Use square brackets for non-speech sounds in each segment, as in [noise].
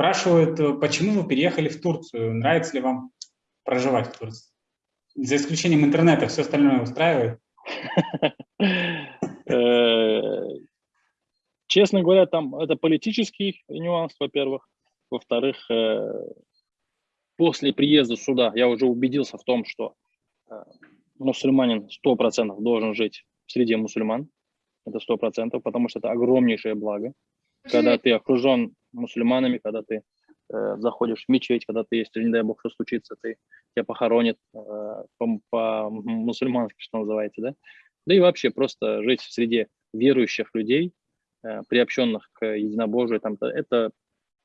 Спрашивают, э, почему вы переехали в Турцию? Нравится ли вам проживать в Турции? За исключением интернета, все остальное устраивает? [laughs] Э, честно говоря, там это политический нюанс, во-первых. Во-вторых, э, после приезда сюда я уже убедился в том, что мусульманин 100% должен жить в среде мусульман. Это 100%, потому что это огромнейшее благо. Когда ты окружен мусульманами, когда ты э, заходишь в мечеть, когда ты, если, не дай бог, что случится, ты, тебя похоронят э, по-мусульмански, что называется, да? Да и вообще просто жить в среде верующих людей, э, приобщенных к единобожию, там, это,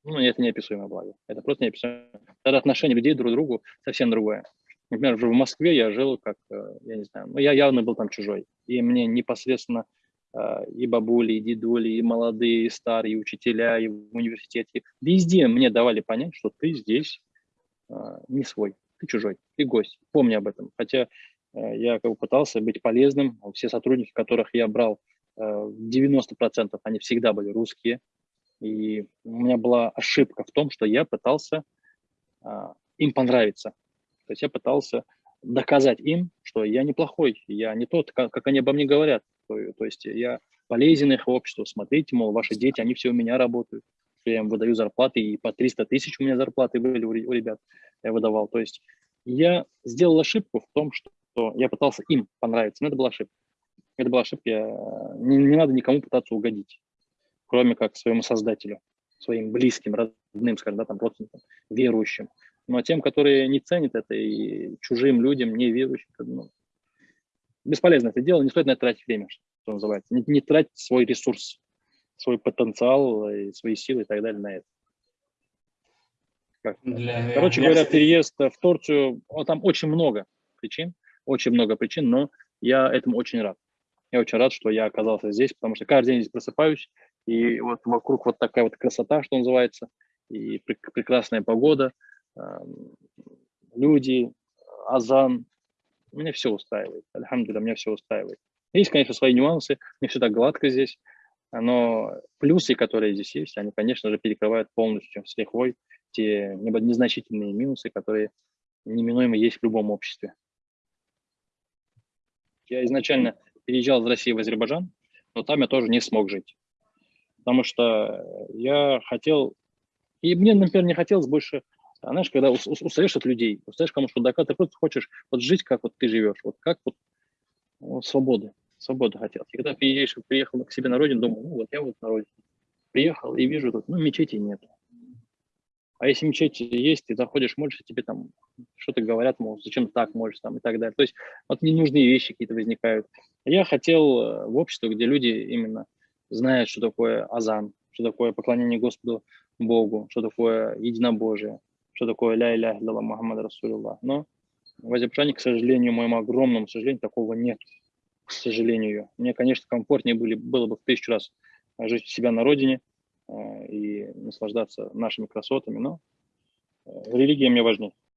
ну, это неописуемое благо. Это просто неописуемое. Тогда отношение людей друг к другу совсем другое. Например, в Москве я жил как, э, я не знаю, ну, я явно был там чужой. И мне непосредственно и бабули, и дедули, и молодые, и старые, и учителя, и в университете. Везде мне давали понять, что ты здесь а, не свой, ты чужой, ты гость. Помни об этом. Хотя э, я как бы пытался быть полезным. Все сотрудники, которых я брал, 90% э, они всегда были русские. И у меня была ошибка в том, что я пытался им понравиться. То есть я пытался доказать им, что я неплохой, я не тот, как они обо мне говорят. То, то есть я полезен их обществу. Смотрите, мол, ваши дети, они все у меня работают. Я им выдаю зарплаты, и по 300 тысяч у меня зарплаты были у ребят, я выдавал. То есть я сделал ошибку в том, что я пытался им понравиться, но это была ошибка. Это была ошибка, я, не, не надо никому пытаться угодить, кроме как своему создателю, своим близким, родным, скажем, да, там, родственникам, верующим. Но тем, которые не ценят это, и чужим людям, не верующим, ну, бесполезно это дело, не стоит на это тратить время, что называется. Не, не тратить свой ресурс, свой потенциал, и свои силы и так далее на это. Как? Для, Короче для... говоря, переезд в Турцию, там очень много причин, очень много причин, но я этому очень рад. Я очень рад, что я оказался здесь, потому что каждый день здесь просыпаюсь, и вот вокруг вот такая вот красота, что называется, и прекрасная погода, люди, азан, меня все устраивает. Альхамдуля, меня все устраивает. Есть, конечно, свои нюансы, не все так гладко здесь, но плюсы, которые здесь есть, они, конечно же, перекрывают полностью с лихвой те незначительные минусы, которые неминуемо есть в любом обществе. Я изначально переезжал из России в Азербайджан, но там я тоже не смог жить. Потому что я хотел, и мне, например, не хотелось больше а знаешь, когда устаешь от людей, устаешь кому что доказать, ты просто хочешь вот жить, как вот ты живешь, вот как вот, вот свободы, свободы хотел. И когда приезжаешь, приехал к себе на родину, думаю, ну вот я вот на родине. Приехал и вижу тут, ну мечети нет. А если мечеть есть, ты заходишь, можешь, тебе там что-то говорят, мол, зачем так можешь там и так далее. То есть вот ненужные вещи какие-то возникают. Я хотел э, в обществе, где люди именно знают, что такое азан, что такое поклонение Господу Богу, что такое единобожие, что такое ля иля илля Мухаммад Расулилlah. Но в Азербайджане, к сожалению, моему огромному сожалению, такого нет. К сожалению. Мне, конечно, комфортнее были, было бы в тысячу раз жить у себя на родине и наслаждаться нашими красотами, но религия мне важнее.